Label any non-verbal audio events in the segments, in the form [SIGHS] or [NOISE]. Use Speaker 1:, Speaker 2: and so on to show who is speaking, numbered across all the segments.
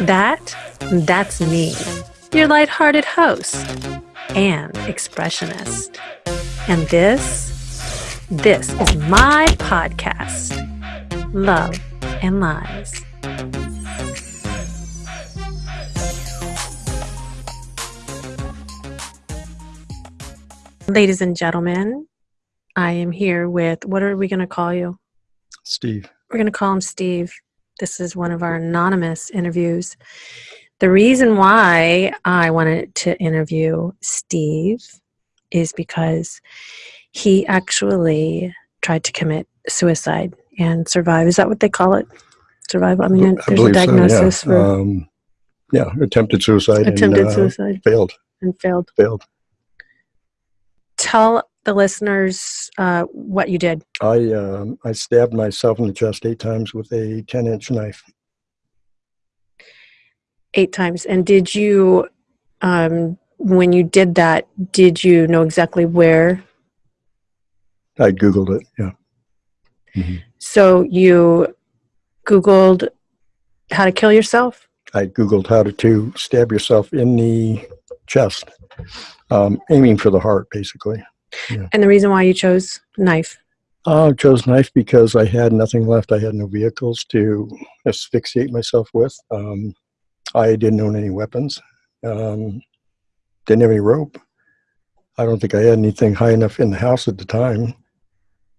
Speaker 1: That, that's me, your lighthearted host and expressionist. And this, this is my podcast, Love and Lies. Ladies and gentlemen, I am here with, what are we going to call you?
Speaker 2: Steve.
Speaker 1: We're going to call him Steve. This is one of our anonymous interviews. The reason why I wanted to interview Steve is because he actually tried to commit suicide and survive. Is that what they call it? Survive? I mean,
Speaker 2: I
Speaker 1: there's a diagnosis
Speaker 2: so, yeah.
Speaker 1: for
Speaker 2: Um, yeah, attempted suicide.
Speaker 1: attempted
Speaker 2: and, uh,
Speaker 1: suicide
Speaker 2: Failed.
Speaker 1: and failed.
Speaker 2: Failed.
Speaker 1: Tell the listeners uh, what you did.
Speaker 2: I um, I stabbed myself in the chest eight times with a ten inch knife.
Speaker 1: eight times. And did you, um, when you did that, did you know exactly where?
Speaker 2: I googled it. Yeah. Mhm.
Speaker 1: So you Googled how to kill yourself?
Speaker 2: I googled how to, to stab yourself in the chest, um, aiming for the heart, basically.
Speaker 1: And the reason why you chose knife?
Speaker 2: I chose knife because I had nothing left. I had no vehicles to asphyxiate myself with. Um, I didn't own any weapons. Um, didn't have any rope. I don't think I had anything high enough in the house at the time.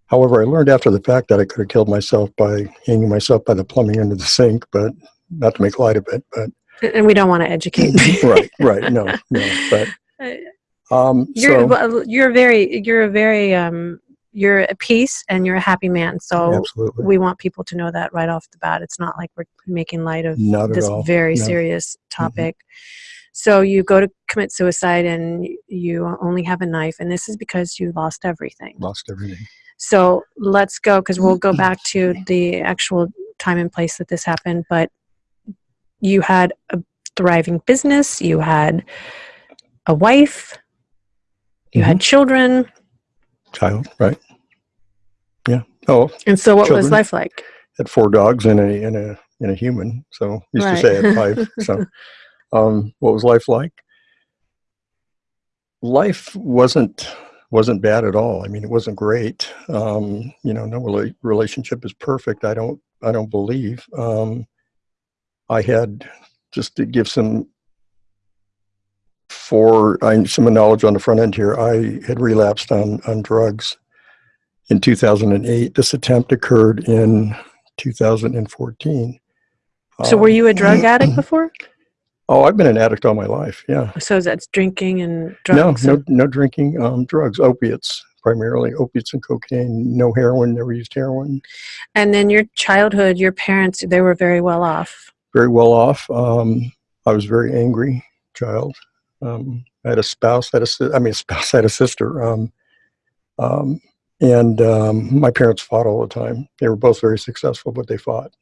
Speaker 2: However, I learned after the fact that I could have killed myself by hanging myself by the plumbing under the sink, but not to make light of it. But
Speaker 1: And we don't want to educate. [LAUGHS]
Speaker 2: right, right, no, no. [LAUGHS] But um,
Speaker 1: you're
Speaker 2: so
Speaker 1: well, you're very you're a very um you're a peace and you're a happy man. So
Speaker 2: absolutely,
Speaker 1: we want people to know that right off the bat. It's not like we're making light of
Speaker 2: not
Speaker 1: this very
Speaker 2: no. Mm-hmm.
Speaker 1: serious topic. So you go to commit suicide and you only have a knife, and this is because you lost everything.
Speaker 2: Lost everything.
Speaker 1: So let's go because we'll go back to the actual time and place that this happened. But you had a thriving business, you had a wife, you
Speaker 2: Mm-hmm.
Speaker 1: had children.
Speaker 2: Child, right? Yeah. Oh,
Speaker 1: And so, what was life like?
Speaker 2: had four dogs and a and a and a human. So used
Speaker 1: Right.
Speaker 2: to say I had five. [LAUGHS] so, um, what was life like? Life wasn't wasn't bad at all. I mean, it wasn't great. Um, you know, no rela- relationship is perfect. I don't I don't believe. Um, I had just to give some for I, some knowledge on the front end here. I had relapsed on on drugs in 2008. This attempt occurred in 2014.
Speaker 1: So, were
Speaker 2: Um,
Speaker 1: you a drug [CLEARS THROAT] addict before?
Speaker 2: Oh, I've been an addict all my life. Yeah.
Speaker 1: So that's drinking and
Speaker 2: No,
Speaker 1: drugs.
Speaker 2: no, no drinking. Um, drugs, opiates, primarily opiates and cocaine. No heroin. Never used heroin.
Speaker 1: And then your childhood, your parents, they were very well off.
Speaker 2: Very well off. Um, I was a very angry child. Um, I had a spouse. Had a I mean, a [LAUGHS] spouse had a sister. Um, um, and um, my parents fought all the time. They were both very successful, but they fought.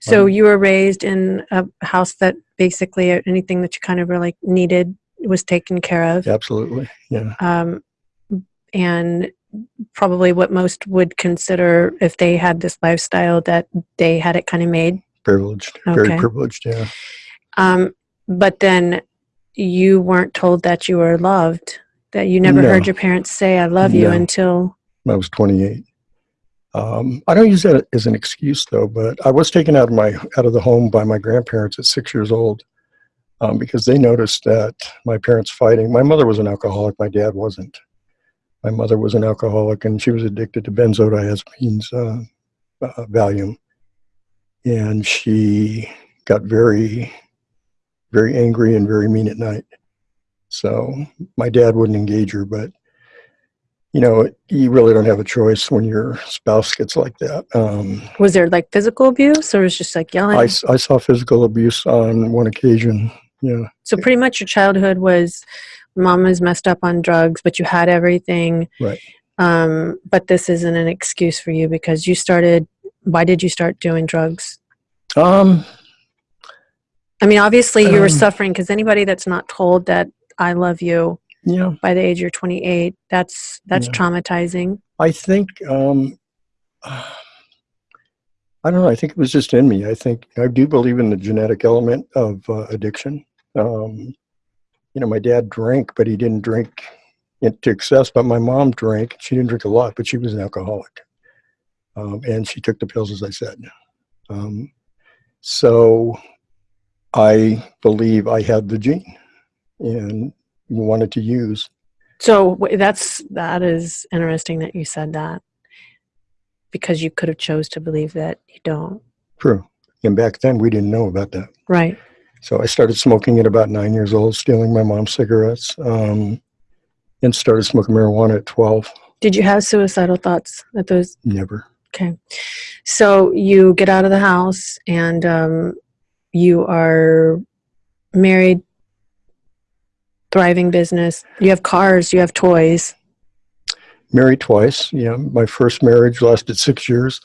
Speaker 1: So
Speaker 2: Um,
Speaker 1: you were raised in a house that basically anything that you kind of really needed was taken care of.
Speaker 2: Absolutely. Yeah.
Speaker 1: Um, and probably what most would consider if they had this lifestyle that they had it kind of made.
Speaker 2: Privileged.
Speaker 1: Okay.
Speaker 2: Very privileged. Yeah.
Speaker 1: Um, but then you weren't told that you were loved, that you never
Speaker 2: No.
Speaker 1: heard your parents say, I love you until,
Speaker 2: I was 28. Um, I don't use that as an excuse though, but I was taken out of my out of the home by my grandparents at six years old um, because they noticed that my parents fighting. My mother was an alcoholic. My dad wasn't. My mother was an alcoholic, and she was addicted to benzodiazepines, uh, uh, Valium, and she got very, very angry and very mean at night. So my dad wouldn't engage her, but you know, you really don't have a choice when your spouse gets like that. Um,
Speaker 1: was there like physical abuse or was it just like yelling?
Speaker 2: I saw physical abuse on one occasion. Yeah,
Speaker 1: So pretty much your childhood was mom was messed up on drugs, but you had everything.
Speaker 2: Right.
Speaker 1: Um, but this isn't an excuse for you because you started. Why did you start doing drugs?
Speaker 2: um,
Speaker 1: I mean, obviously you were
Speaker 2: Um,
Speaker 1: suffering because anybody that's not told that I love you
Speaker 2: yeah.
Speaker 1: by the age you're 28, that's that's
Speaker 2: Yeah.
Speaker 1: traumatizing.
Speaker 2: I think um, [SIGHS] I don't know. I think it was just in me. I think I do believe in the genetic element of uh, addiction. Um, you know, my dad drank, but he didn't drink to excess. But my mom drank. She didn't drink a lot, but she was an alcoholic, um, and she took the pills, as I said. Um, so I believe I had the gene and wanted to use.
Speaker 1: So that's that is interesting that you said that because you could have chose to believe that you don't.
Speaker 2: True. And back then we didn't know about that.
Speaker 1: Right.
Speaker 2: So I started smoking at about nine years old, stealing my mom's cigarettes, um, and started smoking marijuana at 12.
Speaker 1: Did you have suicidal thoughts at those?
Speaker 2: Never.
Speaker 1: Okay. So you get out of the house and um, you are married, thriving business. You have cars, you have toys.
Speaker 2: Married twice. Yeah, my first marriage lasted six years.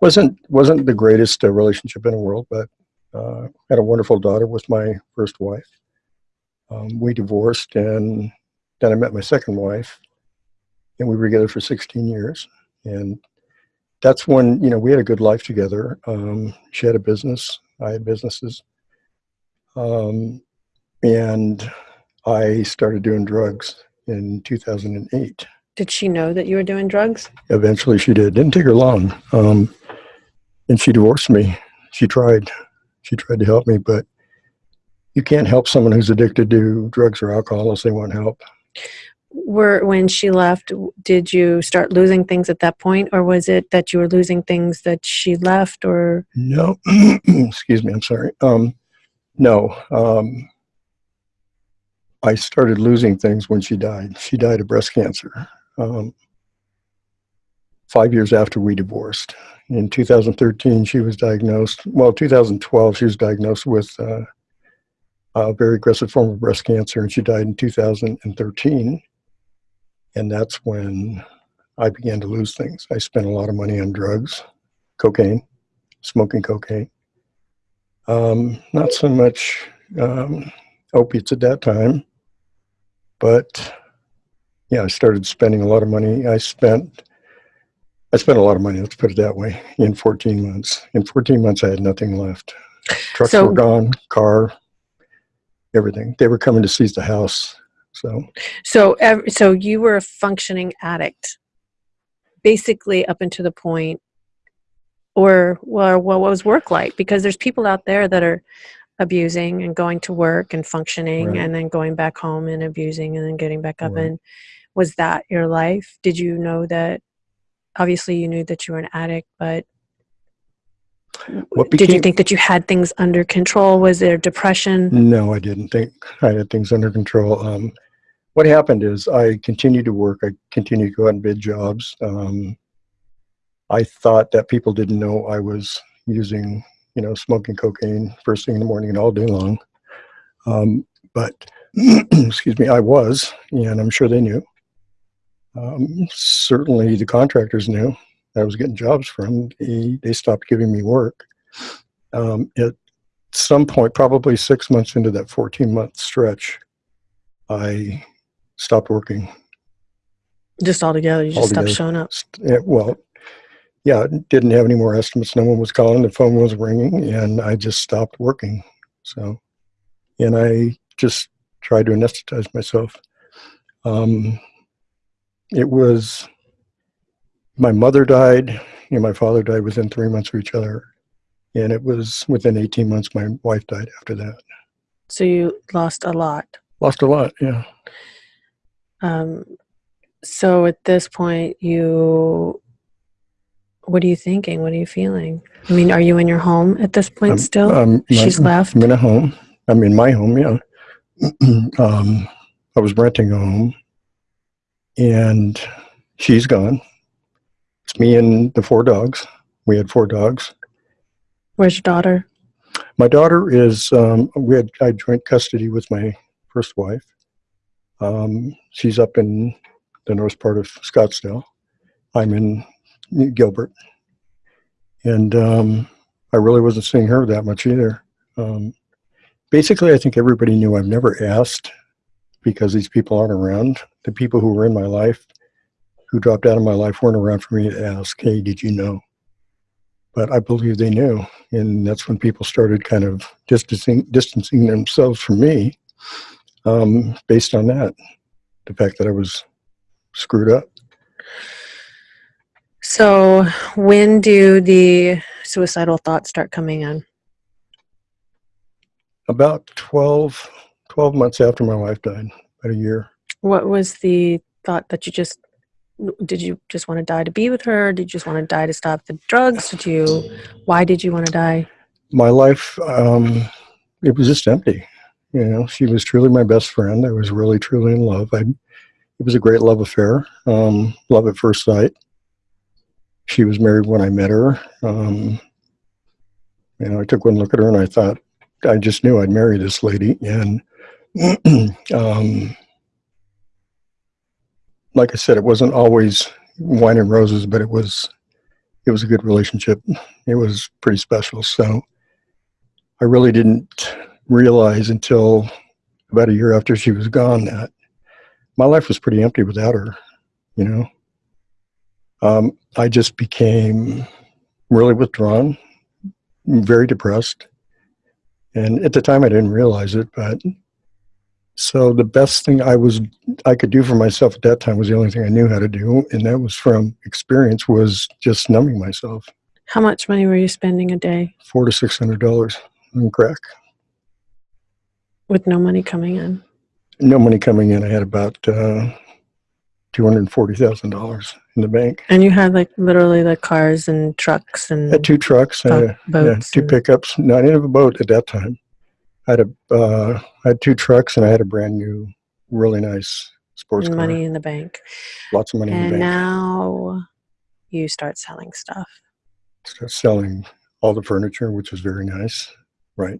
Speaker 2: wasn't wasn't the greatest uh, relationship in the world, but uh, had a wonderful daughter with my first wife. Um, we divorced, and then I met my second wife, and we were together for 16 years. And that's when you know we had a good life together. Um, she had a business, I had businesses, um, and I started doing drugs in 2008.
Speaker 1: Did she know that you were doing drugs?
Speaker 2: Eventually, she did. Didn't take her long, um, and she divorced me. She tried. She tried to help me, but you can't help someone who's addicted to drugs or alcohol unless they want help.
Speaker 1: Were when she left, did you start losing things at that point, or was it that you were losing things that she left, or
Speaker 2: No, [CLEARS THROAT] excuse me. I'm sorry. Um, no, um, I started losing things when she died. She died of breast cancer. Um, five years after we divorced. In 2013, she was diagnosed. Well, 2012, she was diagnosed with uh, a very aggressive form of breast cancer, and she died in 2013. And that's when I began to lose things. I spent a lot of money on drugs, cocaine, smoking cocaine. Um, not so much um, opiates at that time, but yeah, I started spending a lot of money. I spent I spent a lot of money, let's put it that way, in 14 months. In 14 months, I had nothing left. Trucks
Speaker 1: So-
Speaker 2: were gone, car, everything. They were coming to seize the house. So,
Speaker 1: so? So you were a functioning addict, basically up until the point, or well, what was work like? Because there's people out there that are abusing and going to work and functioning,
Speaker 2: Right.
Speaker 1: and then going back home and abusing, and then getting back up.
Speaker 2: Right.
Speaker 1: And was that your life? Did you know that? Obviously, you knew that you were an addict, but
Speaker 2: what
Speaker 1: did you think that you had things under control? Was there depression?
Speaker 2: no, I didn't think I had things under control. Um, what happened is I continued to work. I continued to go out and bid jobs. Um, I thought that people didn't know I was using, you know, smoking cocaine first thing in the morning and all day long. Um, but, [CLEARS THROAT] excuse me, I was, and I'm sure they knew. Um, certainly the contractors knew I was getting jobs from. They, they stopped giving me work. Um, at some point, probably six months into that 14 month stretch, I stopped working.
Speaker 1: Just altogether, you just stopped showing up.
Speaker 2: Yeah, Well, yeah, didn't have any more estimates. No one was calling. The phone was ringing, and I just stopped working. So, and I just tried to anesthetize myself. Um, it was my mother died, and my father died within three months of each other, and it was within 18 months my wife died after that.
Speaker 1: So you lost a lot.
Speaker 2: Lost a lot. Yeah.
Speaker 1: Um, so at this point, you, what are you thinking? What are you feeling? I mean, are you in your home at this point
Speaker 2: I'm-
Speaker 1: still?
Speaker 2: I'm
Speaker 1: She's left.
Speaker 2: I'm in a home. I'm in my home, yeah. [CLEARS THROAT] um, I was renting a home, and she's gone. It's me and the four dogs. We had four dogs.
Speaker 1: Where's your daughter?
Speaker 2: My daughter is. Um, we had I had joint custody with my first wife. Um, she's up in the north part of Scottsdale. I'm in Gilbert, and um, I really wasn't seeing her that much either. Um, basically, I think everybody knew I've never asked because these people aren't around. The people who were in my life, who dropped out of my life, weren't around for me to ask, "Hey, did you know?" but I believe they knew. And that's when people started kind of distancing, distancing themselves from me um, based on that. The fact that I was screwed up.
Speaker 1: So, when do the suicidal thoughts start coming in?
Speaker 2: About 12, 12 months after my wife died, about a year.
Speaker 1: What was the thought that you just did you just want to die to be with her? Did you just want to die to stop the drugs? Did you why did you want to die?
Speaker 2: My life, um, it was just empty. You know, she was truly my best friend. I was really, truly in love. I, it was a great love affair, um, love at first sight. She was married when I met her. Um, you know, I took one look at her and I thought, I just knew I'd marry this lady. And [CLEARS THROAT] um, like I said, it wasn't always wine and roses, but it was it was a good relationship. It was pretty special. So I really didn't realize until about a year after she was gone that my life was pretty empty without her. You know, um, I just became really withdrawn, very depressed, and at the time I didn't realize it, but so the best thing I was I could do for myself at that time was the only thing I knew how to do, and that was from experience was just numbing myself.
Speaker 1: How much money were you spending a day
Speaker 2: Four to six hundred dollars on crack.
Speaker 1: With no money coming in?
Speaker 2: No money coming in. I had about uh, two hundred forty thousand dollars in the bank.
Speaker 1: And you had like literally the cars and trucks and
Speaker 2: I had two trucks, uh,
Speaker 1: bo-
Speaker 2: yeah, two
Speaker 1: and-
Speaker 2: pickups. No, I didn't have a boat at that time. I had a uh, I had two trucks, and I had a brand new, really nice sports
Speaker 1: and
Speaker 2: car.
Speaker 1: money in the bank.
Speaker 2: Lots of money in the
Speaker 1: And
Speaker 2: bank.
Speaker 1: now you start selling stuff.
Speaker 2: Start selling all the furniture, which was very nice, right?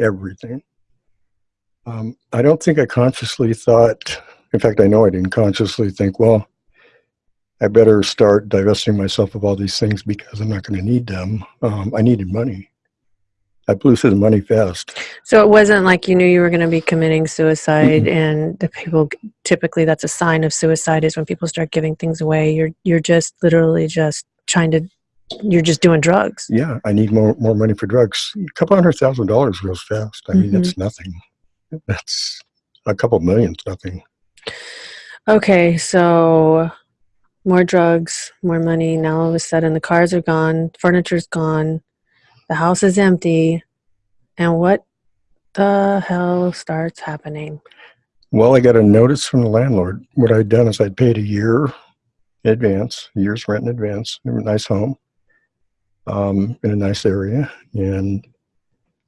Speaker 2: Everything. Um, I don't think I consciously thought, in fact, I know I didn't consciously think, well, I better start divesting myself of all these things because I'm not going to need them. Um, I needed money. I blew through the money fast.
Speaker 1: So it wasn't like you knew you were going to be committing suicide,
Speaker 2: Mm-mm.
Speaker 1: and the people typically that's a sign of suicide is when people start giving things away. You're you're just literally just trying to, you're just doing drugs.
Speaker 2: Yeah, I need more more money for drugs. A couple hundred thousand dollars goes fast. I mean,
Speaker 1: Mhm.
Speaker 2: that's nothing. That's a couple millions, nothing.
Speaker 1: Okay, so more drugs, more money. Now all of a sudden the cars are gone, furniture's gone, the house is empty, and what the hell starts happening?
Speaker 2: Well, I got a notice from the landlord. What I'd done is I'd paid a year in advance, year's rent in advance, in a nice home, um, in a nice area, and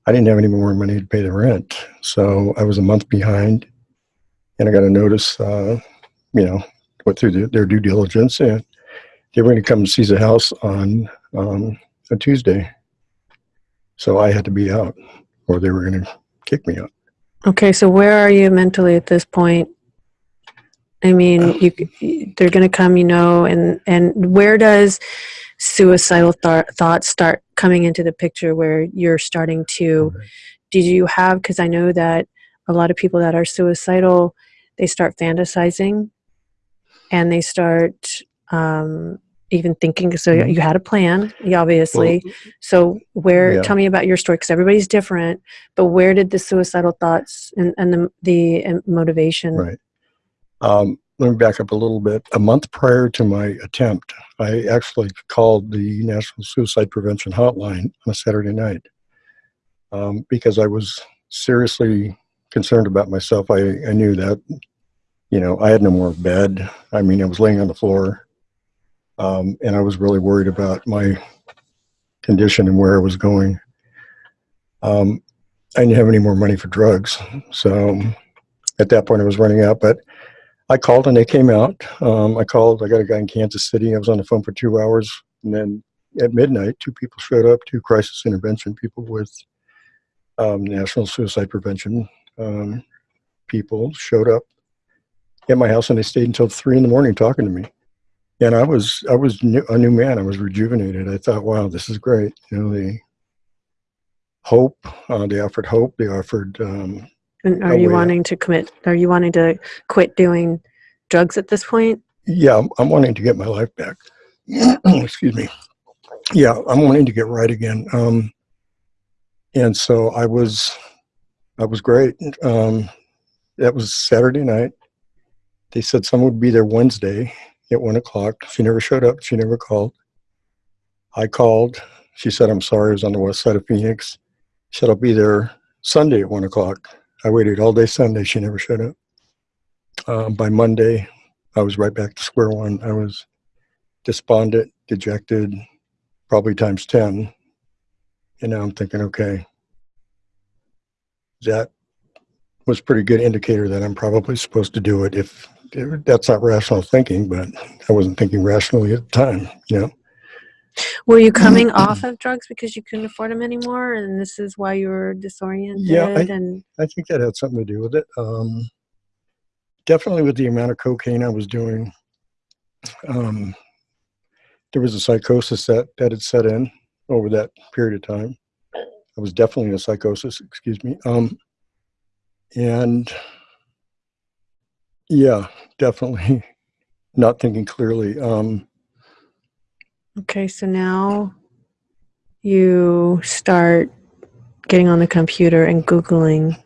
Speaker 2: I didn't have any more money to pay the rent, so I was a month behind, and I got a notice. Uh, you know, went through the, their due diligence, and they were going to come and seize the house on um, a Tuesday, so I had to be out, or they were going to kick me out.
Speaker 1: Okay, so where are you mentally at this point? I mean, you, they're going to come, you know, and and where does suicidal th- thoughts start coming into the picture where you're starting to did you have because I know that a lot of people that are suicidal, they start fantasizing and they start um even thinking so
Speaker 2: Mhm.
Speaker 1: you had a plan obviously so where
Speaker 2: Yeah.
Speaker 1: tell me about your story because everybody's different but where did the suicidal thoughts and, and the, the uh, motivation
Speaker 2: Right. Um, let me back up a little bit. A month prior to my attempt, I actually called the National Suicide Prevention Hotline on a Saturday night um, because I was seriously concerned about myself. I, I knew that, you know, I had no more bed. I mean, I was laying on the floor, um, and I was really worried about my condition and where I was going. Um, I didn't have any more money for drugs, so at that point I was running out. But I called and they came out. Um, I called. I got a guy in Kansas City. I was on the phone for two hours, and then at midnight, two people showed up. Two crisis intervention people with um, National Suicide Prevention um, people showed up at my house, and they stayed until three in the morning talking to me. And I was I was new, a new man. I was rejuvenated. I thought, wow, this is great. You know, the hope. Uh, they offered hope. They offered um,
Speaker 1: and are you
Speaker 2: way
Speaker 1: wanting to commit are you wanting to quit doing drugs at this point
Speaker 2: yeah, I'm, I'm wanting to get my life back. [CLEARS THROAT] Excuse me. yeah, I'm wanting to get right again. Um, and so I was, I was great. Um, that was Saturday night. They said someone would be there Wednesday at one o'clock. She never showed up. She never called. I called. She said, I'm sorry. I was on the west side of Phoenix. She said, I'll be there Sunday at one o'clock. I waited all day Sunday. She never showed up. Um, by Monday, I was right back to square one. I was despondent, dejected, probably times 10. And now I'm thinking, okay, that was pretty good indicator that I'm probably supposed to do it if if that's not rational thinking, but I wasn't thinking rationally at the time, you know.
Speaker 1: Were you coming [CLEARS THROAT] off of drugs because you couldn't afford them anymore, and this is why you were disoriented?
Speaker 2: Yeah, I-
Speaker 1: and
Speaker 2: I think that had something to do with it. Um, definitely with the amount of cocaine I was doing. Um, there was a psychosis that, that had set in over that period of time. I was definitely in a psychosis, excuse me. Um, and yeah, definitely [LAUGHS] not thinking clearly. Um,
Speaker 1: okay, so now you start getting on the computer and googling.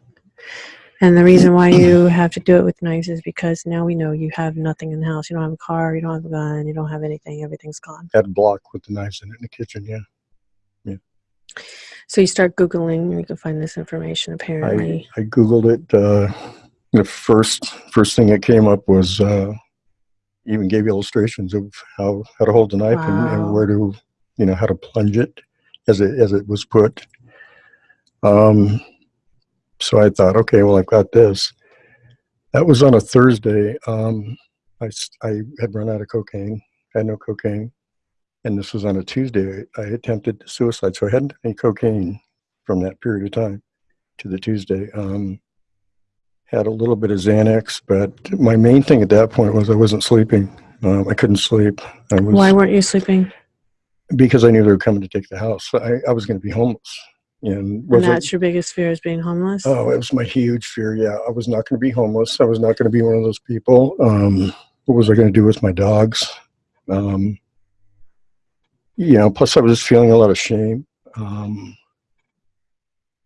Speaker 1: And the reason why you [CLEARS THROAT] have to do it with knives is because now we know you have nothing in the house. You don't have a car, you don't have a gun, you don't have anything. Everything's gone.
Speaker 2: had a block with the knives in it in the kitchen, yeah. Yeah.
Speaker 1: So you start googling, and you can find this information. Apparently,
Speaker 2: I Googled it. Uh, the first first thing that came up was uh, even gave illustrations of how how to hold the knife and,
Speaker 1: Wow.
Speaker 2: and where to you know how to plunge it as it as it was put. Um, so I thought, okay, well I've got this. That was on a Thursday. Um, I I had run out of cocaine. Had no cocaine, and this was on a Tuesday. I attempted suicide, so I hadn't any cocaine from that period of time to the Tuesday. Um, had a little bit of Xanax, but my main thing at that point was I wasn't sleeping. Um, I couldn't sleep. I was
Speaker 1: why weren't you sleeping?
Speaker 2: because I knew they were coming to take the house. I, I was going to be homeless, and
Speaker 1: And
Speaker 2: was it,
Speaker 1: that's your biggest fear is being homeless.
Speaker 2: oh, it was my huge fear. Yeah, I was not going to be homeless. I was not going to be one of those people. Um, what was I going to do with my dogs? Um, you know, plus I was feeling a lot of shame. Um,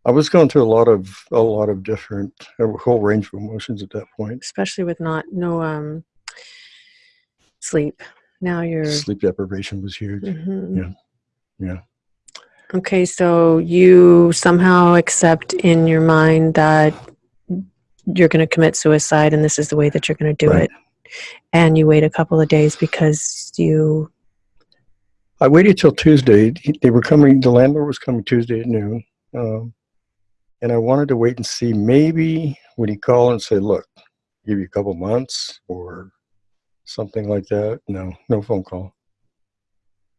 Speaker 2: I was going through a lot of a lot of different a whole range of emotions at that point.
Speaker 1: especially with not no um sleep. Now you're
Speaker 2: Sleep deprivation was huge.
Speaker 1: Mhm.
Speaker 2: Yeah. Yeah.
Speaker 1: Okay, so you somehow accept in your mind that you're going to commit suicide and this is the way that you're going to do
Speaker 2: Right.
Speaker 1: it. And you wait a couple of days because you
Speaker 2: I waited till Tuesday. They were coming. The landlord was coming Tuesday at noon, um, and I wanted to wait and see. Maybe would he call and say, "Look, give you a couple months" or something like that. No, no phone call.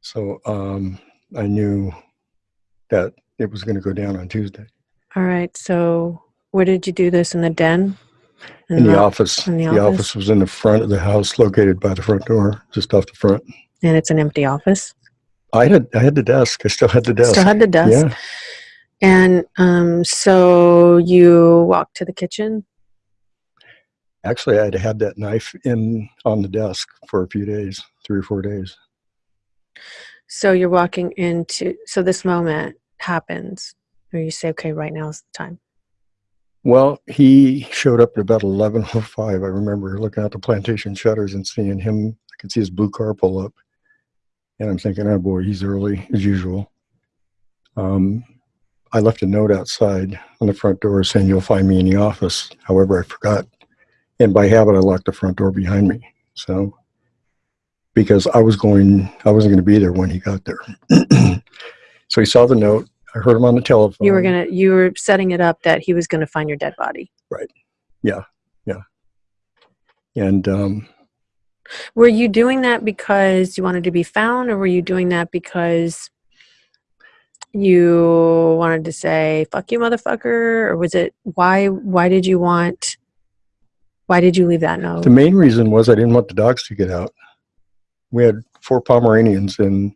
Speaker 2: So um, I knew that it was going to go down on Tuesday
Speaker 1: All right. So where did you do this in the den?
Speaker 2: in the
Speaker 1: the-
Speaker 2: office.
Speaker 1: in the
Speaker 2: the
Speaker 1: office?
Speaker 2: office was in the front of the house, located by the front door, just off the front.
Speaker 1: And it's an empty office.
Speaker 2: I had I had the desk. I still had the desk.
Speaker 1: Still had the desk.
Speaker 2: Yeah.
Speaker 1: And um, so you walk to the kitchen.
Speaker 2: Actually, I'd had that knife in on the desk for a few days, three or four days.
Speaker 1: So you're walking into, so this moment happens where you say, okay, right now is the time.
Speaker 2: Well, he showed up at about eleven oh five. I remember looking out the plantation shutters and seeing him. I could see his blue car pull up, and I'm thinking, "Oh boy, he's early as usual." Um, I left a note outside on the front door saying, "You'll find me in the office." However, I forgot, and by habit, I locked the front door behind me. So, because I was going, I wasn't going to be there when he got there. [CLEARS THROAT] so he saw the note. I heard him on the telephone.
Speaker 1: You were gonna, you were setting it up that he was gonna find your dead body. Right. Yeah. Yeah.
Speaker 2: And um,
Speaker 1: Were you doing that because you wanted to be found, or were you doing that because you wanted to say "fuck you, motherfucker"? Or was it why? Why did you want? Why did you leave that note?
Speaker 2: The main reason was I didn't want the dogs to get out. We had four Pomeranians and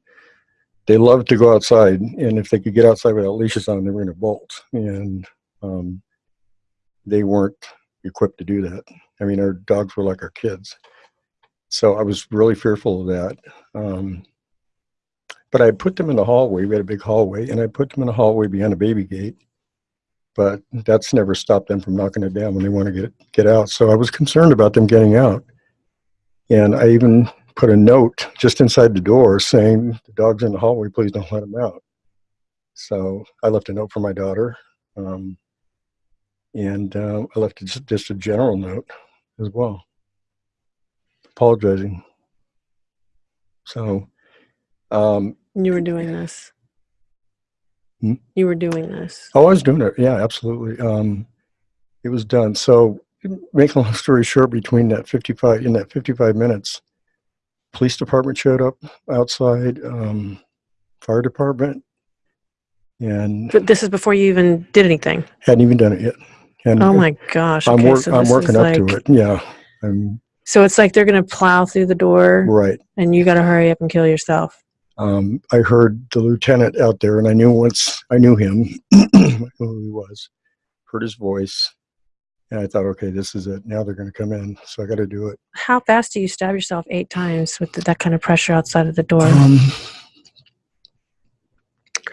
Speaker 2: they loved to go outside. And if they could get outside without leashes on, they were going to bolt. And um, they weren't equipped to do that. I mean, our dogs were like our kids. So I was really fearful of that. Um, but I put them in the hallway. We had a big hallway, and I put them in the hallway behind a baby gate. But that's never stopped them from knocking it down when they want to get get out. So I was concerned about them getting out, and I even put a note just inside the door saying, "The dog's in the hallway. Please don't let him out." So I left a note for my daughter, um, and uh, I left just, just a general note as well, apologizing. So. Um,
Speaker 1: You were doing this.
Speaker 2: Hmm?
Speaker 1: You were doing this.
Speaker 2: Oh, I was doing it. Yeah, absolutely. Um, it was done. So, make a long story short, between that 55 in that 55 minutes, police department showed up outside, um, fire department, and
Speaker 1: But this is before you even did anything.
Speaker 2: hadn't even done it yet. And
Speaker 1: Oh my gosh.
Speaker 2: I'm,
Speaker 1: okay,
Speaker 2: work,
Speaker 1: so
Speaker 2: I'm working up to it. Yeah, I'm
Speaker 1: So it's like they're going to plow through the door
Speaker 2: right.
Speaker 1: and you got to hurry up and kill yourself.
Speaker 2: Um, I heard the lieutenant out there, and I knew once I knew him, I [CLEARS THROAT] knew who he was, heard his voice, and I thought, okay, this is it. Now they're going to come in, so I got to do it.
Speaker 1: How fast do you stab yourself eight times with that kind of pressure outside of the door?
Speaker 2: Um,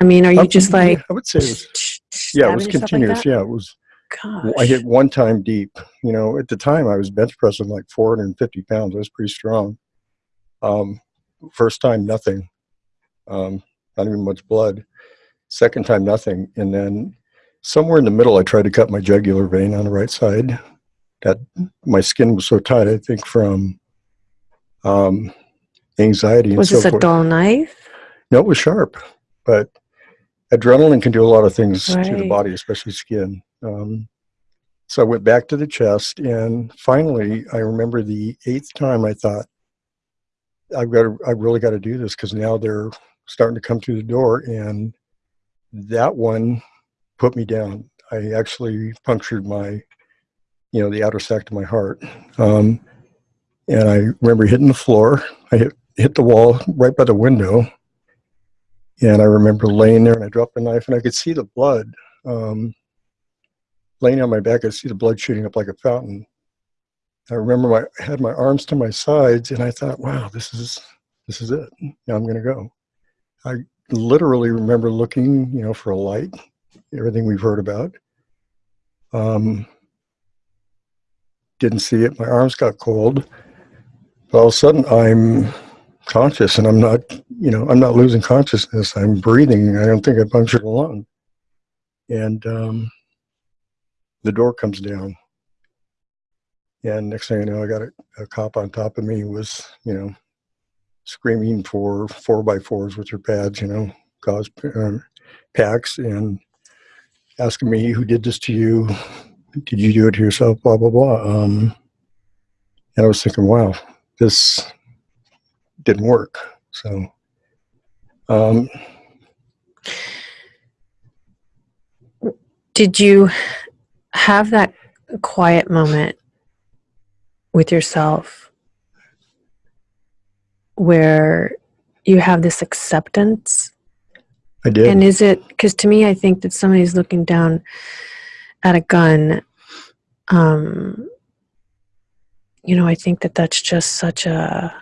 Speaker 1: I mean, are you
Speaker 2: I-
Speaker 1: just like,
Speaker 2: I would say it was, yeah, it was
Speaker 1: yourself like
Speaker 2: continuous. yeah, it was.
Speaker 1: Gosh.
Speaker 2: I hit one time deep. You know, at the time I was bench pressing like 450 pounds. I was pretty strong. Um, first time, nothing. Um, not even much blood. Second time, nothing. And then somewhere in the middle, I tried to cut my jugular vein on the right side. That my skin was so tight, I think from um, anxiety and
Speaker 1: Was
Speaker 2: so
Speaker 1: this a
Speaker 2: forth.
Speaker 1: dull knife?
Speaker 2: No, it was sharp, but adrenaline can do a lot of things to the body, especially skin. Um, so I went back to the chest, and finally, I remember the eighth time I thought, I've got to, I really got to do this because now they're starting to come through the door, and that one put me down. I actually punctured my, you know, the outer sac of my heart, um, and I remember hitting the floor. I hit hit the wall right by the window, and I remember laying there and I dropped the knife and I could see the blood. Um, laying on my back, I see the blood shooting up like a fountain. I remember my I had my arms to my sides and I thought, wow, this is this is it. I'm gonna go. I literally remember looking, you know, for a light, everything we've heard about. Um, didn't see it. My arms got cold. But all of a sudden I'm conscious and I'm not, you know, I'm not losing consciousness. I'm breathing. I don't think I punctured a lung. And um, the door comes down. And next thing I know, I got a, a cop on top of me who was, you know, screaming for four by fours with their pads, you know, cause uh, packs and asking me who did this to you. Did you do it to yourself? Blah, blah, blah. Um, and I was thinking, wow, this didn't work. So, um,
Speaker 1: Did you have that quiet moment with yourself where you have this acceptance?
Speaker 2: I did.
Speaker 1: And is it because to me, I think that somebody's looking down at a gun. Um, you know, I think that that's just such a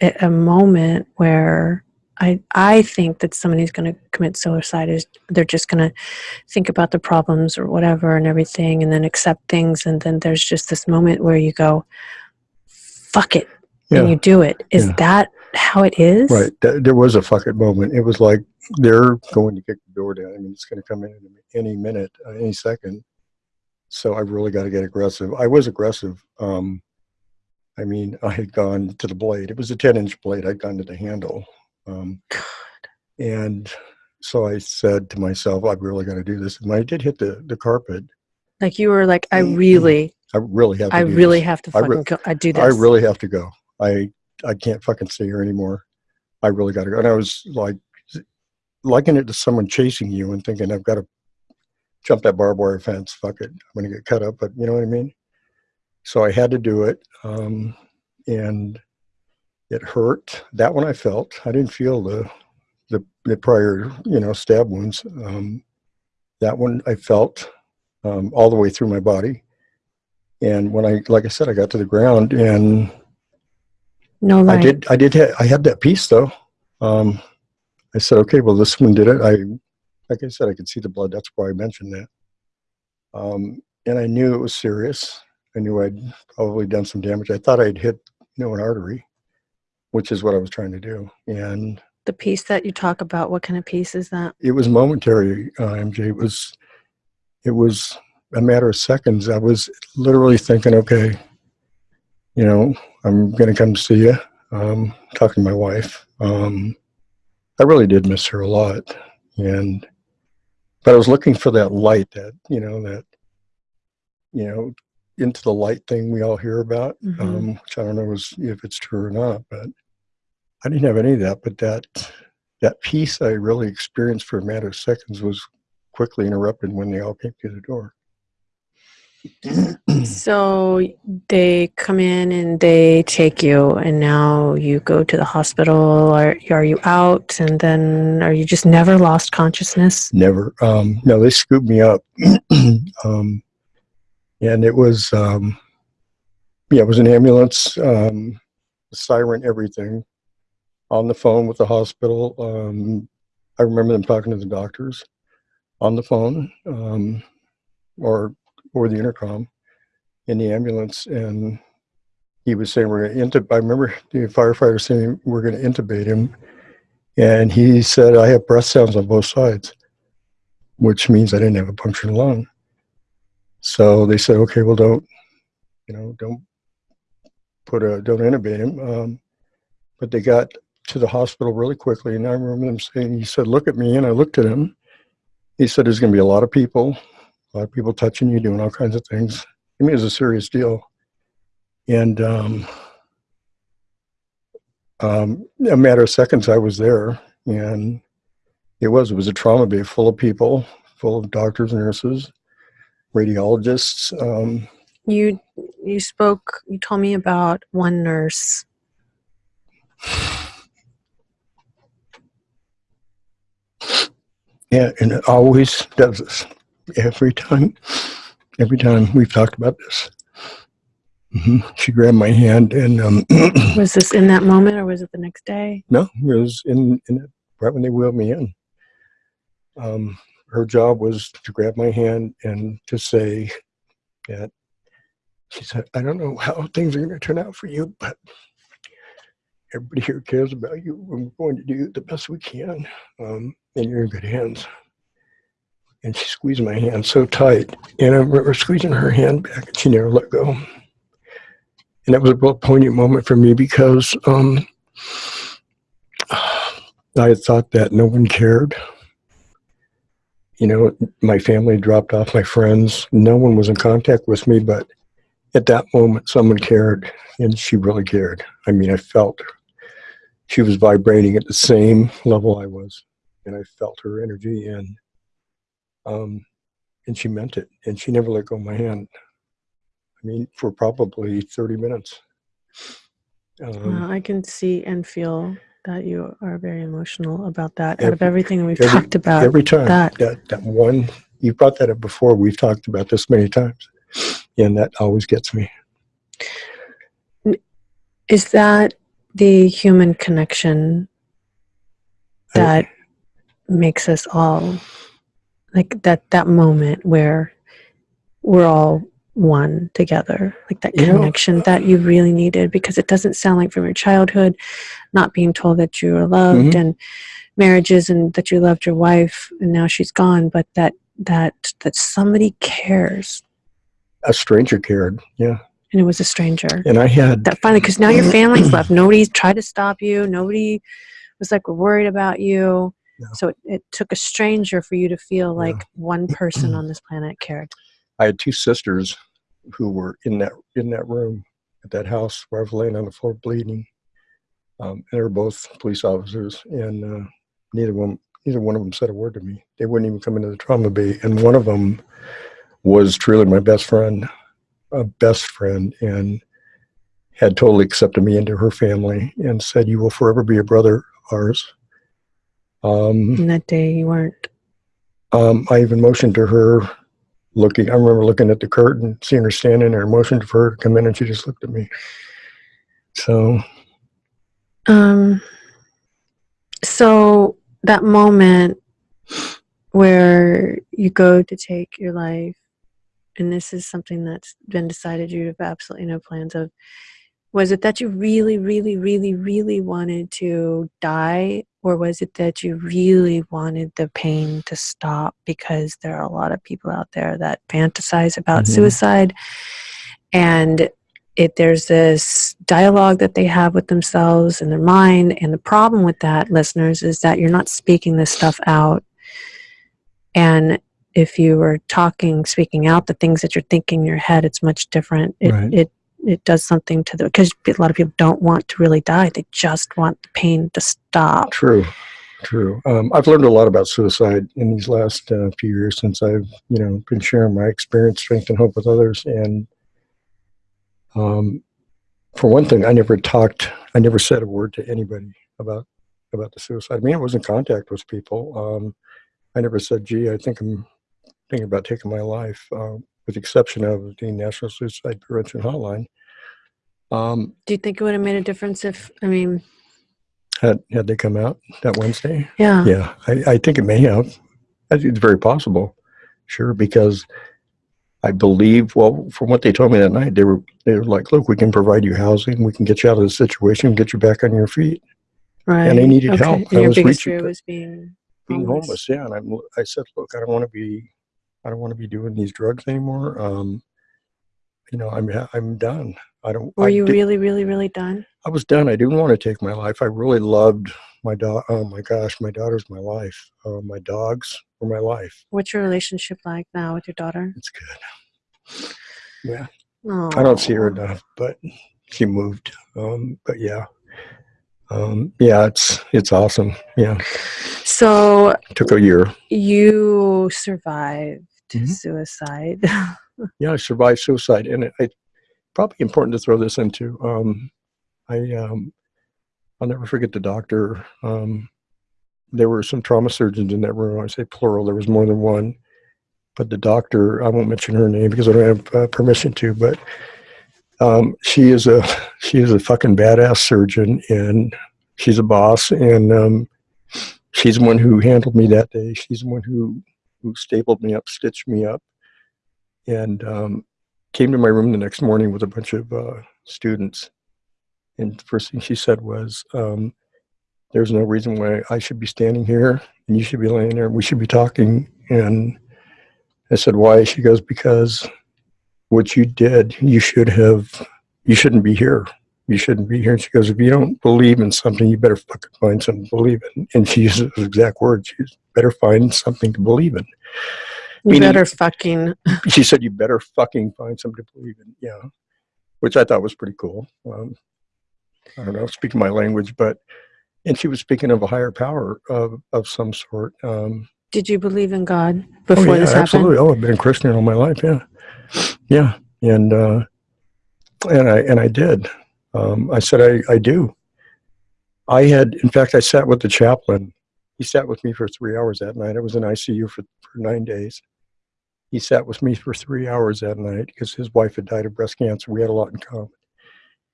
Speaker 1: a, a moment where I I think that somebody's going to commit suicide is they're just going to think about the problems or whatever and everything, and then accept things, and then there's just this moment where you go, "Fuck it,"
Speaker 2: yeah.
Speaker 1: and you do it. Is
Speaker 2: Yeah.
Speaker 1: that how it is?
Speaker 2: Right. Th- There was a fuck it moment. It was like they're going to kick the door down. I mean, it's going to come in any minute, uh, any second. So I really got to get aggressive. I was aggressive. Um, I mean, I had gone to the blade. It was a 10 inch blade. I'd gone to the handle. Um, and so I said to myself, I've really got to do this. And I did hit the, the carpet,
Speaker 1: Like you were like, I
Speaker 2: Mm,
Speaker 1: really,
Speaker 2: I really have to
Speaker 1: I really
Speaker 2: this.
Speaker 1: have to
Speaker 2: I re-
Speaker 1: go. I do this.
Speaker 2: I really have to go. I I can't fucking stay here anymore. I really got to go. And I was like, liking it to someone chasing you and thinking, I've got to jump that barbed wire fence. Fuck it, I'm gonna get cut up. But you know what I mean. So I had to do it, um, and it hurt. That one I felt. I didn't feel the the, the prior, you know, stab wounds. Um, that one I felt um, all the way through my body. And when I, like I said, I got to the ground and
Speaker 1: no
Speaker 2: I did, I did, ha- I had that peace though. Um, I said, okay, well, this one did it. I, like I said, I could see the blood. That's why I mentioned that. Um, and I knew it was serious. I knew I'd probably done some damage. I thought I'd hit, you know, an artery, which is what I was trying to do. And
Speaker 1: The peace that you talk about, what kind of peace is that?
Speaker 2: it was momentary, uh, MJ. It was, it was a matter of seconds. I was literally thinking, okay, you know, I'm going to come see you. Um, talking to my wife. Um, I really did miss her a lot, and but I was looking for that light, that you know, that you know, into the light thing we all hear about.
Speaker 1: Mhm.
Speaker 2: Um, which I don't know is, if it's true or not, but I didn't have any of that. But that that peace I really experienced for a matter of seconds was quickly interrupted when they all came to the door.
Speaker 1: So they come in and they take you, and now you go to the hospital. Are are you out? And then are you just never lost consciousness?
Speaker 2: Never. Um, no, they scooped me up, [CLEARS THROAT] um, and it was um, yeah, it was an ambulance, um, siren, everything, on the phone with the hospital. Um, I remember them talking to the doctors on the phone um, or or the intercom in the ambulance, and he was saying we're going to intubate. I remember the firefighter saying we're going to intubate him, and he said I have breath sounds on both sides which means I didn't have a punctured lung. So they said, okay, well, don't, you know, don't put a, don't intubate him. Um, but they got to the hospital really quickly. And I remember them saying, he said, look at me. And I looked at him. He said, there's going to be a lot of people, lot of people touching you, doing all kinds of things. I mean, it was a serious deal. And um, um, a matter of seconds, I was there. And it was. It was a trauma bay full of people, full of doctors, nurses, radiologists. Um,
Speaker 1: You you spoke. You told me about one nurse.
Speaker 2: yeah, and it always does this. Every time, every time we've talked about this. hmm She grabbed my hand and um, [CLEARS THROAT]
Speaker 1: Was this in that moment, or was it the next day?
Speaker 2: no, it was in, in it right when they wheeled me in. Um, her job was to grab my hand and to say that she said, I don't know how things are going to turn out for you, but everybody here cares about you. and We're going to do the best we can, um, and you're in good hands. And she squeezed my hand so tight, and I remember squeezing her hand back, and she never let go. And that was a real poignant moment for me because um, [SIGHS] I had thought that no one cared. You know, my family dropped off, my friends, no one was in contact with me, but at that moment, someone cared, and she really cared. I mean, I felt she was vibrating at the same level I was, and I felt her energy, and um, and she meant it, and she never let go of my hand. I mean, for probably 30 minutes. Um,
Speaker 1: I can see and feel that you are very emotional about that. Out of everything we've
Speaker 2: every-
Speaker 1: talked about,
Speaker 2: every time
Speaker 1: that.
Speaker 2: that that one you brought that up before we've talked about this many times and that always gets me
Speaker 1: is that the human connection
Speaker 2: I-
Speaker 1: that makes us all like that that moment where we're all one together like that
Speaker 2: You know,
Speaker 1: connection that you really needed because it doesn't sound like from your childhood not being told that you were loved
Speaker 2: Mhm.
Speaker 1: and marriages and that you loved your wife and now she's gone but that that that somebody cares.
Speaker 2: A stranger cared yeah.
Speaker 1: And it was a stranger.
Speaker 2: And i had
Speaker 1: that finally because now your [CLEARS THROAT] family's left. Nobody's tried to stop you. Nobody was like we're worried about you So it, it took a stranger for you to feel
Speaker 2: Yeah.
Speaker 1: like one person on [CLEARS THROAT] this planet cared.
Speaker 2: I had two sisters who were in that in that room at that house where i was laying on the floor bleeding um, and they were both police officers and uh, neither one neither one of them said a word to me. They wouldn't even come into the trauma bay and one of them was truly my best friend a best friend and had totally accepted me into her family and said you will forever be a brother of ours um,
Speaker 1: and that day you weren't
Speaker 2: um, I even motioned to her, looking. I remember looking at the curtain, seeing her standing there, motioned for her to come in, and she just looked at me. So
Speaker 1: um So that moment where you go to take your life, and this is something that's been decided you have absolutely no plans of, was it that you really, really, really, really wanted to die, or was it that you really wanted the pain to stop? Because there are a lot of people out there that fantasize about
Speaker 2: Mhm.
Speaker 1: suicide, and it there's this dialogue that they have with themselves in their mind, and the problem with that, listeners, is that you're not speaking this stuff out. And if you were talking, speaking out the things that you're thinking in your head, it's much different. It
Speaker 2: Right.
Speaker 1: it it does something to the because a lot of people don't want to really die; they just want the pain to stop.
Speaker 2: True, true. Um, I've learned a lot about suicide in these last uh, few years since I've, you know, been sharing my experience, strength, and hope with others. And um, for one thing, I never talked, I never said a word to anybody about about the suicide. I mean, I was in contact with people. Um, I never said, "Gee, I think I'm thinking about taking my life," uh, with the exception of the National Suicide Prevention Hotline. Um,
Speaker 1: Do you think it would have made a difference if I mean,
Speaker 2: had had they come out that Wednesday?
Speaker 1: yeah,
Speaker 2: Yeah, I, I think it may have. I think it's very possible. Sure, because I believe. Well, from what they told me that night, they were they were like, "Look, we can provide you housing. We can get you out of the situation, get you back on your feet."
Speaker 1: right.
Speaker 2: And they needed help.
Speaker 1: And
Speaker 2: I was
Speaker 1: biggest
Speaker 2: reaching
Speaker 1: was being
Speaker 2: Being
Speaker 1: homeless.
Speaker 2: homeless, yeah. And I'm, I said, "Look, I don't want to be, I don't want to be doing these drugs anymore. Um, you know, I'm I'm done. I don't.
Speaker 1: Were
Speaker 2: I
Speaker 1: you
Speaker 2: did-
Speaker 1: really, really, really done?
Speaker 2: I was done. I didn't want to take my life. I really loved my dog. Oh my gosh, my daughter's my life. Uh, my dogs were my life.
Speaker 1: What's your relationship like now with your daughter?
Speaker 2: It's good. Yeah.
Speaker 1: Oh,
Speaker 2: I don't see her enough, but she moved. Um, but yeah, um, yeah, it's it's awesome. Yeah,
Speaker 1: So it
Speaker 2: took a year.
Speaker 1: you survived
Speaker 2: Mhm.
Speaker 1: suicide. [LAUGHS]
Speaker 2: Yeah, I survived suicide, and it, it probably important to throw this into. Um, I um, I'll never forget the doctor. Um, there were some trauma surgeons in that room. I say plural. There was more than one, but the doctor. I won't mention her name because I don't have uh, permission to. But um, she is a [LAUGHS] she is a fucking badass surgeon, and she's a boss, and um, she's the one who handled me that day. She's the one who who stapled me up, stitched me up, and um, came to my room the next morning with a bunch of uh, students. And the first thing she said was, um, "There's no reason why I should be standing here, and you should be laying there. We should be talking." And I said, "Why?" She goes, "Because what you did, you should have. You shouldn't be here. You shouldn't be here." And she goes, "If you don't believe in something, you better fucking find something to believe in." And she uses those exact words. She's better find something to believe in
Speaker 1: you
Speaker 2: Meaning-
Speaker 1: better fucking. [LAUGHS]
Speaker 2: she said you better fucking find something to believe in yeah which i thought was pretty cool um, i don't know speaking my language but and she was speaking of a higher power of, of some sort um,
Speaker 1: Did you believe in God before
Speaker 2: oh,
Speaker 1: before
Speaker 2: yeah,
Speaker 1: this
Speaker 2: absolutely
Speaker 1: happened?
Speaker 2: oh i've been a christian all my life yeah yeah and uh, and i and i did um, i said I, I do i had in fact i sat with the chaplain he sat with me for three hours that night i was in icu for, for nine days he sat with me for three hours that night because his wife had died of breast cancer. We had a lot in common.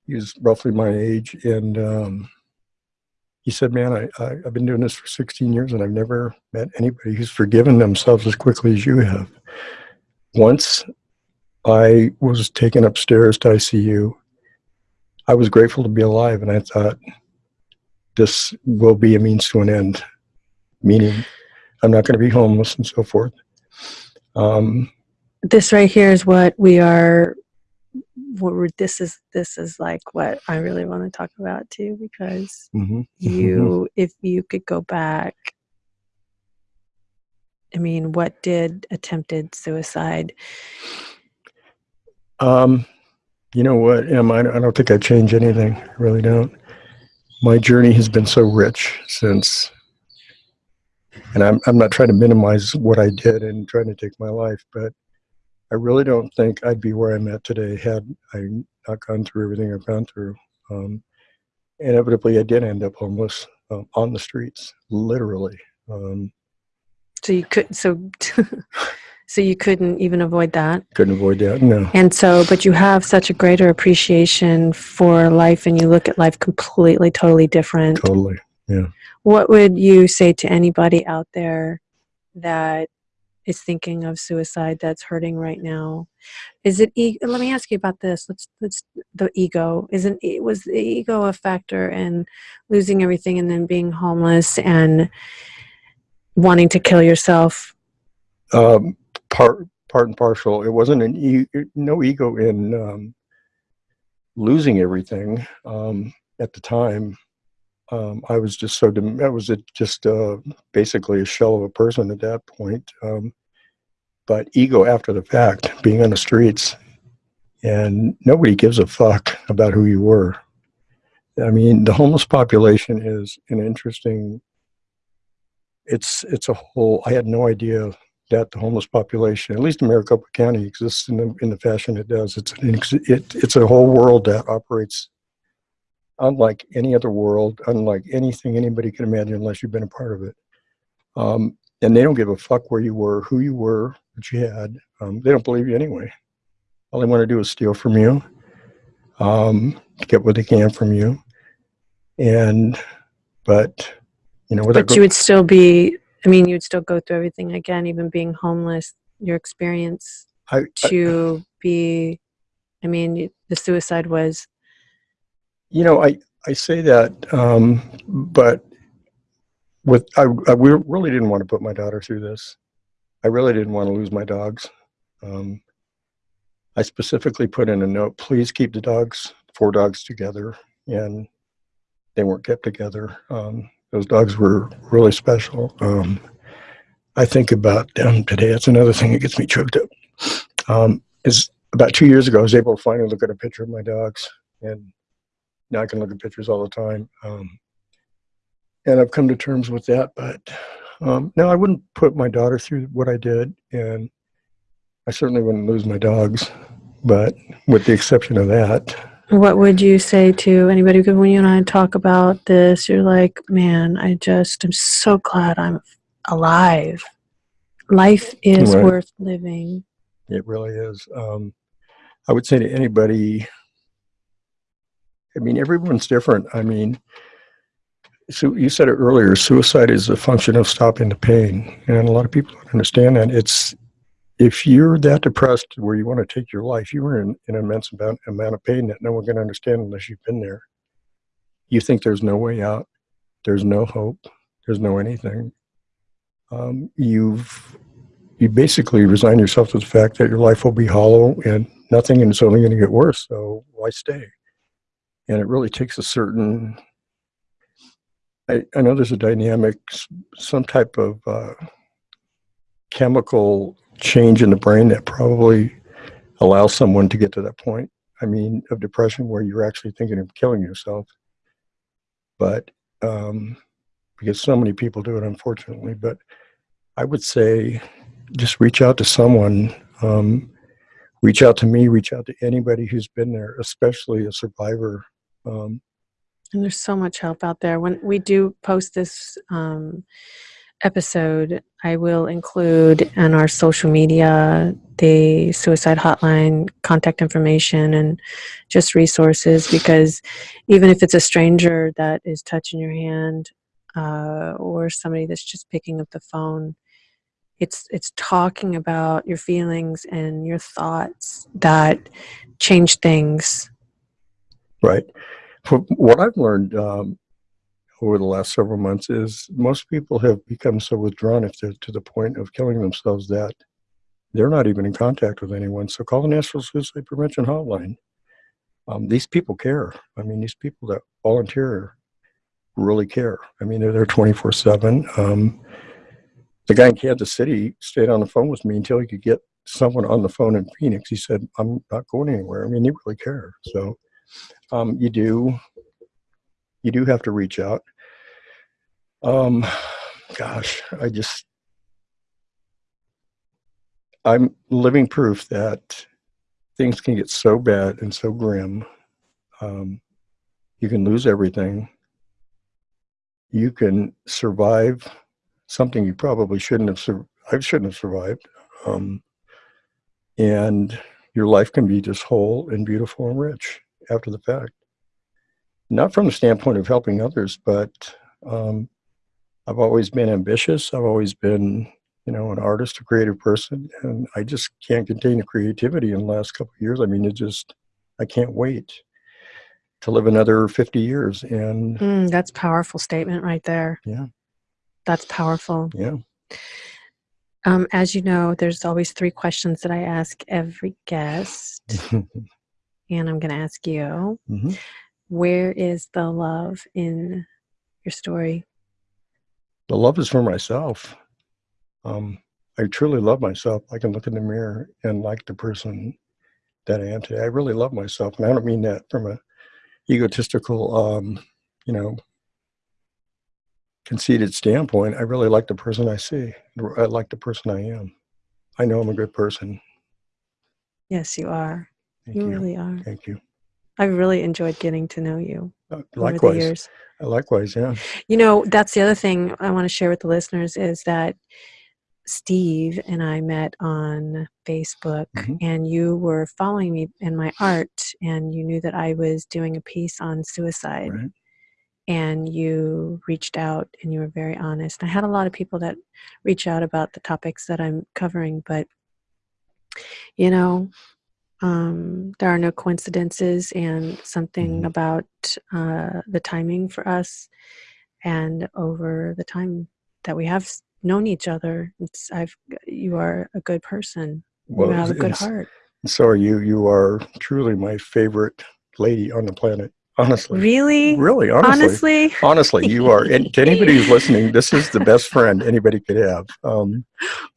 Speaker 2: He was roughly my age, and um, he said, "Man, I, I, I've been doing this for 16 years, and I've never met anybody who's forgiven themselves as quickly as you have." Once I was taken upstairs to ICU, I was grateful to be alive, and I thought, "This will be a means to an end," meaning I'm not going to be homeless and so forth. Um,
Speaker 1: This right here is what we are. What we're, this is this is like what I really want to talk about too because
Speaker 2: mhm.
Speaker 1: you if you could go back i mean what did attempted suicide
Speaker 2: Um, you know what, Em? I, I don't think I change anything. I really don't. My journey has been so rich since, and I'm I'm not trying to minimize what I did and trying to take my life, but I really don't think I'd be where I'm at today had I not gone through everything I've gone through. Um, inevitably, I did end up homeless um, on the streets, literally. Um,
Speaker 1: so you could so [LAUGHS] so you couldn't even avoid that
Speaker 2: couldn't avoid that. No.
Speaker 1: and so but you have such a greater appreciation for life and you look at life completely totally different
Speaker 2: Totally. Yeah.
Speaker 1: What would you say to anybody out there that is thinking of suicide that's hurting right now? Is it e- let me ask you about this. Let's let's the ego. Isn't it was the ego a factor in losing everything and then being homeless and wanting to kill yourself?
Speaker 2: Um, part part and partial. It wasn't an e- no ego in um, losing everything um, at the time. Um, I was just so I was just uh, basically a shell of a person at that point. Um, but ego after the fact, being on the streets, and nobody gives a fuck about who you were. I mean, the homeless population is an interesting. It's it's a whole. I had no idea that the homeless population, at least in Maricopa County, exists in the in the fashion it does. It's an it, it's a whole world that operates unlike any other world, unlike anything anybody can imagine unless you've been a part of it. Um, and they don't give a fuck where you were, who you were, what you had. Um, they don't believe you anyway. All they want to do is steal from you, um, get what they can from you, and but you know,
Speaker 1: But you would still be. I mean, you'd still go through everything again, even being homeless. Your experience
Speaker 2: I, I,
Speaker 1: to be. I mean, the suicide was
Speaker 2: you know, I I say that, um, but with I, I we really didn't want to put my daughter through this. I really didn't want to lose my dogs. Um, I specifically put in a note: please keep the dogs, four dogs together, and they weren't kept together. Um, those dogs were really special. Um, I think about them today. That's another thing that gets me choked up. Um, is about two years ago, I was able to finally look at a picture of my dogs, and now I can look at pictures all the time. Um, and I've come to terms with that. But um, I wouldn't put my daughter through what I did, and I certainly wouldn't lose my dogs. But with the exception of that,
Speaker 1: What would you say to anybody? Because when you and I talk about this, you're like, man, I just am so glad I'm alive. Life is
Speaker 2: Right.
Speaker 1: worth living.
Speaker 2: it really is. Um, I would say to anybody, I mean, everyone's different. I mean, so you said it earlier, suicide is a function of stopping the pain. And a lot of people don't understand that. It's if you're that depressed where you want to take your life, you are in an immense amount, amount of pain that no one can understand unless you've been there. You think there's no way out, there's no hope, there's no anything. Um, you've you basically resign yourself to the fact that your life will be hollow and nothing and it's only going to get worse. So why stay? And it really takes a certain I, I know there's a dynamic, some type of uh, chemical change in the brain that probably allows someone to get to that point. I mean, of depression where you're actually thinking of killing yourself. But um, because so many people do it, unfortunately. But I would say just reach out to someone. Um, reach out to me, reach out to anybody who's been there, especially a survivor. Um,
Speaker 1: And there's so much help out there. When we do post this um, episode, I will include on our social media the suicide hotline contact information and just resources because even if it's a stranger that is touching your hand uh, or somebody that's just picking up the phone, it's it's talking about your feelings and your thoughts that change things.
Speaker 2: Right. For what I've learned um, over the last several months is most people have become so withdrawn if they're to the point of killing themselves that they're not even in contact with anyone. So call the National Suicide Prevention Hotline. Um, these people care. I mean, these people that volunteer really care. I mean, they're there 24 7. Um, the guy in Kansas City stayed on the phone with me until he could get someone on the phone in Phoenix. He said, I'm not going anywhere. I mean, they really care. So um, you do you do have to reach out. Um gosh i just i'm living proof that things can get so bad and so grim. Um, you can lose everything. You can survive something you probably shouldn't have sur- i shouldn't have survived. Um, and your life can be just whole and beautiful and rich after the fact not from the standpoint of helping others, but Um, I've always been ambitious. I've always been, you know, an artist, a creative person, and I just can't contain the creativity in the last couple of years. I mean, it just, I can't wait to live another 50 years. And
Speaker 1: Mm, that's powerful statement right there.
Speaker 2: Yeah.
Speaker 1: That's powerful.
Speaker 2: yeah,
Speaker 1: Um, as you know, there's always three questions that I ask every guest, [LAUGHS] and I'm going to ask you
Speaker 2: Mhm.
Speaker 1: Where is the love in your story?
Speaker 2: The love is for myself. Um, I truly love myself. I can look in the mirror and like the person that I am today. I really love myself. And I don't mean that from a egotistical, um, you know, conceited standpoint. I really like the person I see. I like the person I am. I know I'm a good person.
Speaker 1: Yes, you are.
Speaker 2: Thank
Speaker 1: You
Speaker 2: you.
Speaker 1: really are.
Speaker 2: Thank you.
Speaker 1: I've really enjoyed getting to know you
Speaker 2: Uh,
Speaker 1: over the
Speaker 2: likewise.
Speaker 1: years.
Speaker 2: Likewise. Yeah.
Speaker 1: You know, that's the other thing I want to share with the listeners is that Steve and I met on Facebook,
Speaker 2: Mhm.
Speaker 1: and you were following me in my art, and you knew that I was doing a piece on suicide,
Speaker 2: Right.
Speaker 1: and you reached out and you were very honest. I had a lot of people that reach out about the topics that I'm covering, but you know, um, there are no coincidences, and something
Speaker 2: Mhm.
Speaker 1: about uh, the timing for us, and over the time that we have known each other, it's I've you are a good person.
Speaker 2: Well,
Speaker 1: you have a good heart.
Speaker 2: so are you. You are truly my favorite lady on the planet. Honestly.
Speaker 1: Really,
Speaker 2: Really, honestly.
Speaker 1: honestly,
Speaker 2: Honestly, you are. And to anybody who's listening, this is the best friend anybody could have. Um,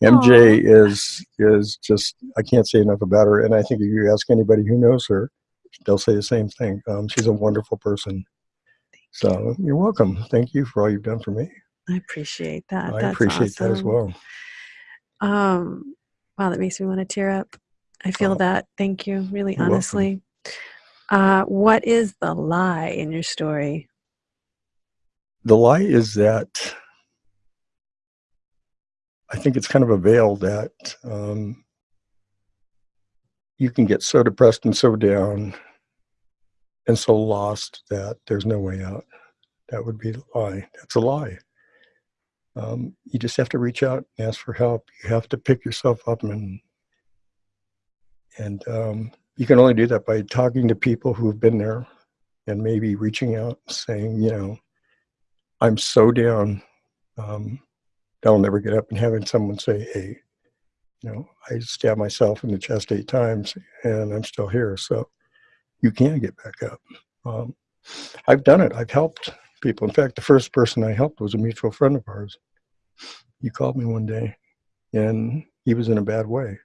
Speaker 2: MJ is is just. I can't say enough about her. And I think if you ask anybody who knows her, they'll say the same thing. Um, she's a wonderful person. So you're welcome. Thank you for all you've done for me.
Speaker 1: I appreciate that.
Speaker 2: I
Speaker 1: That's
Speaker 2: appreciate that as well.
Speaker 1: Um, wow, that makes me want to tear up. I feel that. Thank you, really
Speaker 2: you're welcome.
Speaker 1: Uh, what is the lie in your story?
Speaker 2: The lie is that I think it's kind of a veil that um, you can get so depressed and so down and so lost that there's no way out. That would be a lie. That's a lie. Um, you just have to reach out and ask for help. You have to pick yourself up and and um, you can only do that by talking to people who've been there and maybe reaching out saying, you know, I'm so down um, I'll never get up and having someone say, hey, you know, I stabbed myself in the chest eight times and I'm still here. So you can get back up. Um, I've done it. I've helped people. In fact, the first person I helped was a mutual friend of ours. He called me one day and he was in a bad way.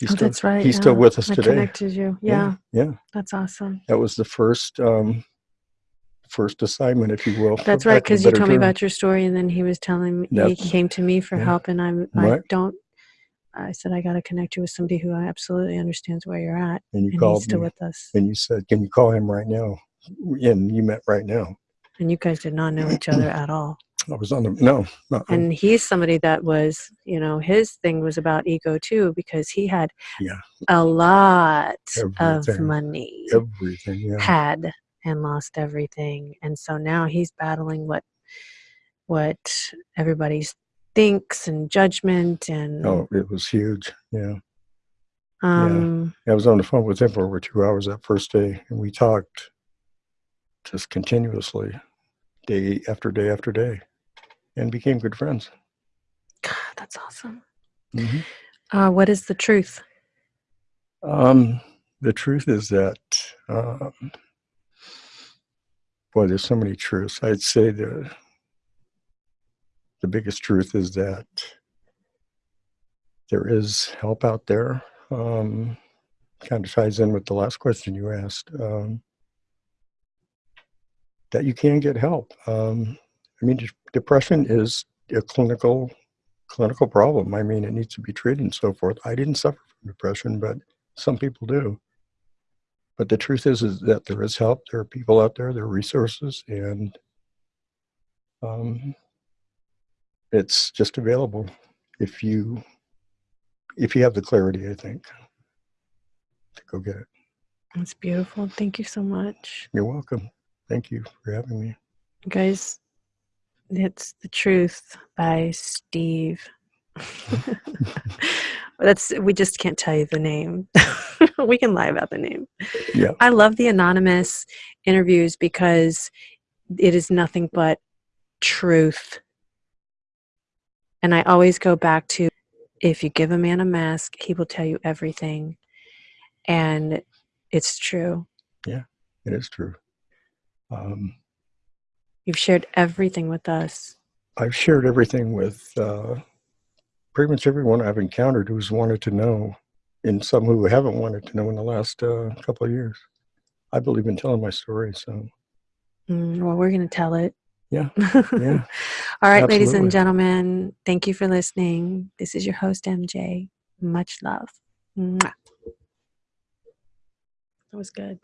Speaker 2: He's
Speaker 1: oh,
Speaker 2: still,
Speaker 1: that's right.
Speaker 2: He's
Speaker 1: yeah.
Speaker 2: still with us
Speaker 1: I
Speaker 2: today.
Speaker 1: connected you. Yeah,
Speaker 2: Yeah.
Speaker 1: that's awesome.
Speaker 2: That was the first, um, first assignment, if you will.
Speaker 1: That's right, because you told me about your story, and then he was telling me he came to me for
Speaker 2: yeah.
Speaker 1: help, and I'm I don't. I said I got to connect you with somebody who absolutely understands where you're at,
Speaker 2: And you
Speaker 1: and he's
Speaker 2: called
Speaker 1: still
Speaker 2: me
Speaker 1: with us.
Speaker 2: and you said, can you call him right now? And you met right now.
Speaker 1: And you guys did not know each other at all.
Speaker 2: I was on the, no, not,
Speaker 1: And he's somebody that was, you know, his thing was about ego too, because he had
Speaker 2: Yeah.
Speaker 1: a lot of money,
Speaker 2: everything. Yeah.
Speaker 1: had and lost everything, and so now he's battling what what everybody thinks and judgment and
Speaker 2: Oh, it was huge. Yeah.
Speaker 1: um
Speaker 2: I was on the phone with him for over two hours that first day, and we talked just continuously, day after day after day, and became good friends.
Speaker 1: God, that's awesome.
Speaker 2: hmm
Speaker 1: Uh, what is the truth?
Speaker 2: Um, the truth is that, um, boy, there's so many truths. I'd say the the biggest truth is that there is help out there. Um, kind of ties in with the last question you asked. Um, that you can get help. Um, I mean, de- depression is a clinical clinical problem. I mean, it needs to be treated and so forth. I didn't suffer from depression, but some people do. But the truth is, is that there is help. There are people out there. There are resources, and um, it's just available if you if you have the clarity. I think to go get it.
Speaker 1: It's beautiful. Thank you so much.
Speaker 2: You're welcome. Thank you for having me.
Speaker 1: You guys, It's the truth by Steve. [LAUGHS] That's we just can't tell you the name. [LAUGHS] we can lie about the name.
Speaker 2: Yeah.
Speaker 1: I love the anonymous interviews because it is nothing but truth. And I always go back to if you give a man a mask, he will tell you everything. And it's true.
Speaker 2: Yeah, it is true. Um,
Speaker 1: You've shared everything with us.
Speaker 2: I've shared everything with uh, pretty much everyone I've encountered who's wanted to know, and some who haven't wanted to know in the last uh, couple of years. I believe in telling my story, so
Speaker 1: Mm, well, we're going to tell it.
Speaker 2: Yeah, [LAUGHS] yeah,
Speaker 1: All right, ladies and gentlemen, thank you for listening. This is your host, MJ. Much love. Mwah. That was good.